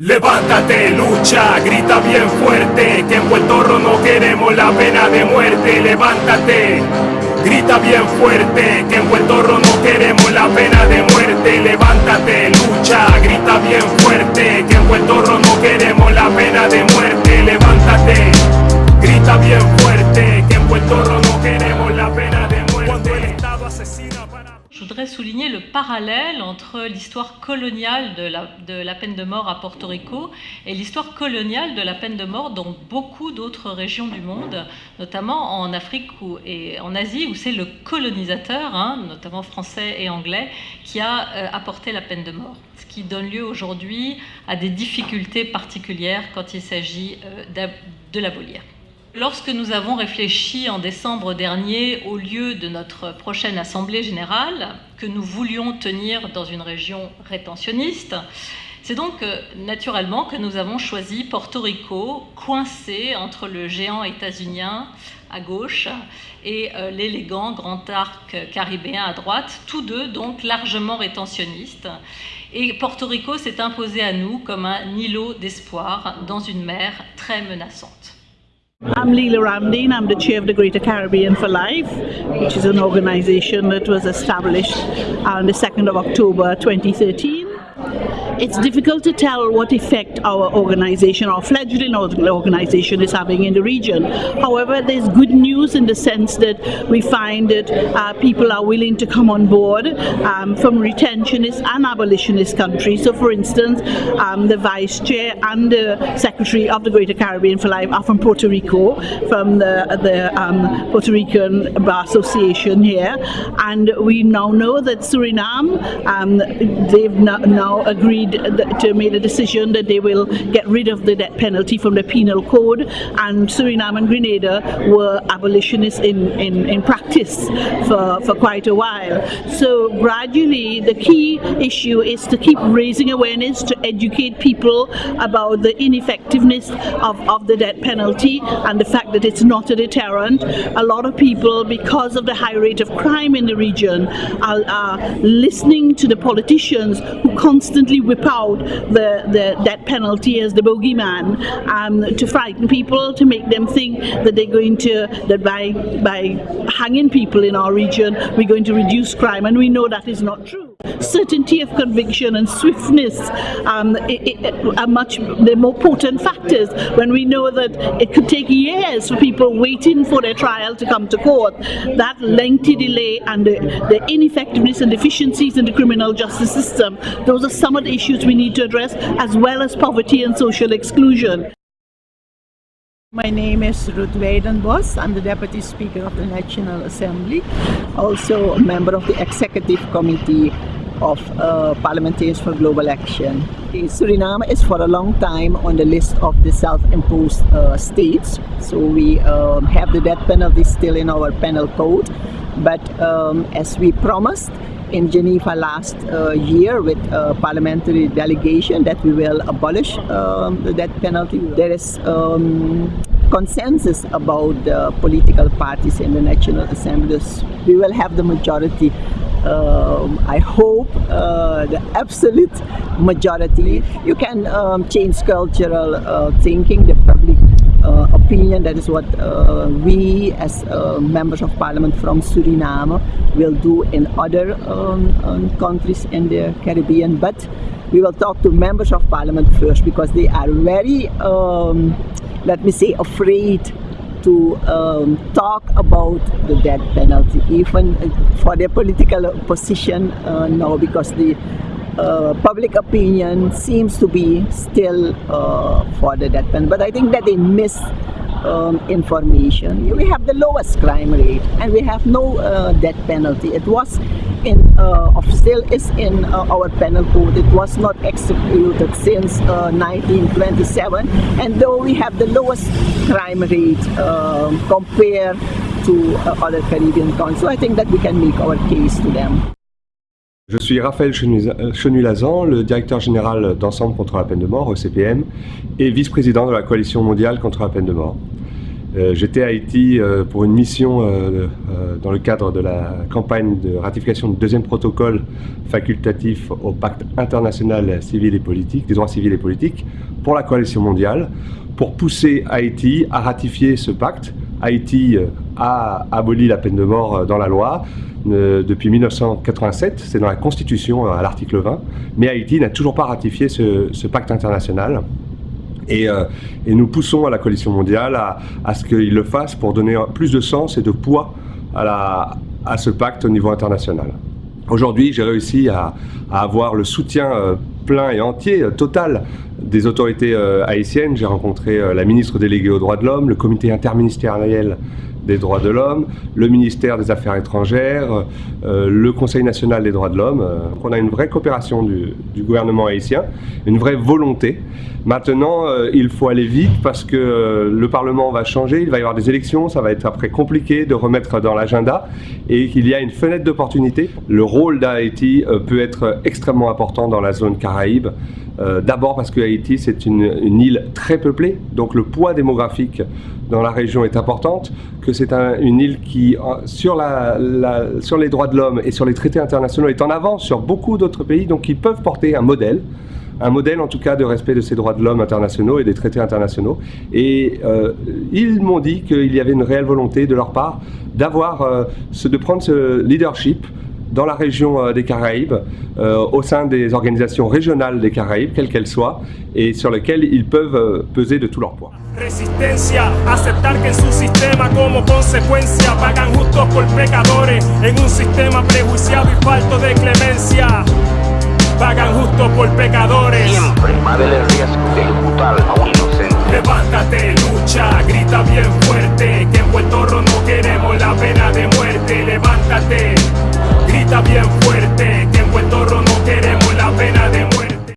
Levántate, lucha, grita bien fuerte, que en Puerto Rico no queremos la pena de muerte. Levántate, grita bien fuerte, que en Puerto Rico no queremos la pena de muerte. Levántate, lucha, grita bien fuerte, parallèle entre l'histoire coloniale de la, peine de mort à Porto Rico et l'histoire coloniale de la peine de mort dans beaucoup d'autres régions du monde, notamment en Afrique et en Asie, où c'est le colonisateur, hein, notamment français et anglais, qui a euh, apporté la peine de mort. Ce qui donne lieu aujourd'hui à des difficultés particulières quand il s'agit euh, de l'abolir. Lorsque nous avons réfléchi en décembre dernier au lieu de notre prochaine Assemblée générale, que nous voulions tenir dans une région rétentionniste, c'est donc euh, naturellement que nous avons choisi Porto Rico, coincé entre le géant états-unien à gauche et euh, l'élégant grand arc caribéen à droite, tous deux donc largement rétentionnistes. Et Porto Rico s'est imposé à nous comme un îlot d'espoir dans une mer très menaçante. I'm Leela Ramdeen. I'm the chair of the Greater Caribbean for Life, which is an organization that was established on the 2nd of October 2013. It's difficult to tell what effect our organization, our fledgling organization is having in the region. However, there's good news in the sense that we find that uh, people are willing to come on board um, from retentionist and abolitionist countries. So for instance, um, the vice chair and the secretary of the Greater Caribbean for Life are from Puerto Rico, from the, the um, Puerto Rican Bar Association here. And we now know that Suriname, um, they've now agreed made to made a decision that they will get rid of the death penalty from the penal code and Suriname and Grenada were abolitionists in, in, in practice for, for quite a while. So gradually the key issue is to keep raising awareness to educate people about the ineffectiveness of, of the death penalty and the fact that it's not a deterrent. A lot of people, because of the high rate of crime in the region, are, are listening to the politicians who constantly whip out the, the death penalty as the bogeyman um, to frighten people, to make them think that they're going to, that by, by hanging people in our region, we're going to reduce crime, and we know that is not true. Certainty of conviction and swiftness um, it, it, are much the more potent factors when we know that it could take years for people waiting for their trial to come to court. That lengthy delay and the, the ineffectiveness and deficiencies in the criminal justice system, those are some of the issues we need to address as well as poverty and social exclusion. My name is Ruth Wijdenbosch. I'm the Deputy Speaker of the National Assembly, also a member of the Executive Committee of uh, Parliamentarians for Global Action. Suriname is for a long time on the list of the self-imposed uh, states. So we um, have the death penalty still in our penal code. But um, as we promised, in Geneva last uh, year with a parliamentary delegation that we will abolish um, the death penalty. There is um, consensus about the political parties in the National Assembly. We will have the majority um, I hope uh, the absolute majority. You can um, change cultural uh, thinking, the public uh, opinion. That is what uh, we as uh, members of parliament from Suriname will do in other um, um, countries in the Caribbean. But we will talk to members of parliament first because they are very, um, let me say, afraid to um, talk about the death penalty, even for their political position uh, now, because the uh, public opinion seems to be still uh, for the death penalty. But I think that they miss um, information. We have the lowest crime rate and we have no uh, death penalty. It was in uh, still is in uh, our penal code. It was not executed since 1927 uh, and though we have the lowest crime rate um, compared to uh, other Caribbean countries, so I think that we can make our case to them. Je suis Raphaël Chenulazan, le directeur général d'Ensemble contre la peine de mort, ECPM, et vice-président de la Coalition mondiale contre la peine de mort. Euh, j'étais à Haïti euh, pour une mission euh, dans le cadre de la campagne de ratification du deuxième protocole facultatif au pacte international civil et politique, des droits civils et politiques, pour la coalition mondiale, pour pousser Haïti à ratifier ce pacte. Haïti a aboli la peine de mort dans la loi depuis 1987, c'est dans la Constitution à l'article 20, mais Haïti n'a toujours pas ratifié ce pacte international. Euh, et, nous poussons à la coalition mondiale à, ce qu'il le fasse pour donner plus de sens et de poids à, ce pacte au niveau international. Aujourd'hui, j'ai réussi à, avoir le soutien euh, plein et entier, euh, total, des autorités haïtiennes. J'ai rencontré la ministre déléguée aux droits de l'homme, le comité interministériel des droits de l'homme, le ministère des Affaires étrangères, euh, le Conseil national des droits de l'homme. Euh, on a une vraie coopération du, gouvernement haïtien, une vraie volonté. Maintenant, euh, il faut aller vite parce que le Parlement va changer, il va y avoir des élections, ça va être après compliqué de remettre dans l'agenda et qu'il y a une fenêtre d'opportunité. Le rôle d'Haïti peut être extrêmement important dans la zone Caraïbe. D'abord parce que Haïti, c'est une, île très peuplée, donc le poids démographique dans la région est importante, que c'est une île qui, sur les droits de l'homme et sur les traités internationaux, est en avance sur beaucoup d'autres pays, donc qui peuvent porter un modèle, un modèle en tout cas de respect de ces droits de l'homme internationaux et des traités internationaux. Et euh, ils m'ont dit qu'il y avait une réelle volonté de leur part d'avoir, euh, de prendre ce leadership dans la région euh, des Caraïbes, au sein des organisations régionales des Caraïbes, quelles qu'elles soient, et sur lesquelles ils peuvent peser de tout leur poids. Resistencia, aceptar que en su sistema como consecuencia pagan justos por pecadores en un sistema prejuiciado y falto de clemencia. Pagan justos por pecadores. Siempre el riesgo